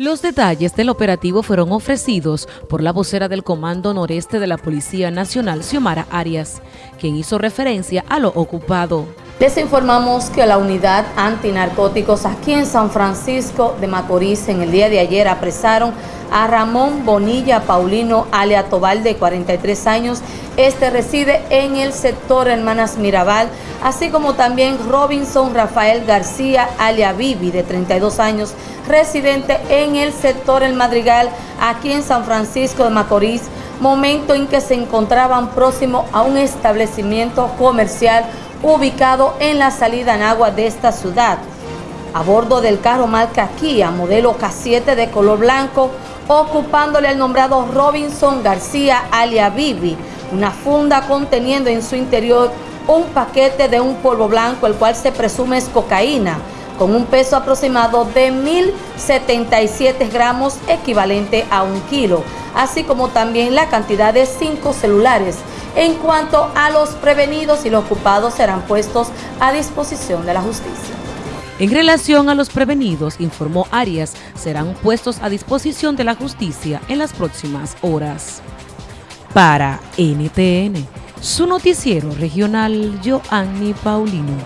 Los detalles del operativo fueron ofrecidos por la vocera del Comando Noreste de la Policía Nacional, Xiomara Arias, quien hizo referencia a lo ocupado. Les informamos que la unidad antinarcóticos aquí en San Francisco de Macorís en el día de ayer apresaron a Ramón Bonilla Paulino alia Tobal de 43 años. Este reside en el sector Hermanas Mirabal, así como también Robinson Rafael García alia Vivi de 32 años residente en el sector El Madrigal, aquí en San Francisco de Macorís, momento en que se encontraban próximo a un establecimiento comercial ubicado en la salida en agua de esta ciudad. A bordo del carro marca Kia, modelo K7 de color blanco, ocupándole al nombrado Robinson García alia Bibi, una funda conteniendo en su interior un paquete de un polvo blanco, el cual se presume es cocaína, con un peso aproximado de 1.077 gramos equivalente a un kilo, así como también la cantidad de cinco celulares. En cuanto a los prevenidos y los ocupados serán puestos a disposición de la justicia. En relación a los prevenidos, informó Arias, serán puestos a disposición de la justicia en las próximas horas. Para NTN, su noticiero regional, Joanny Paulino.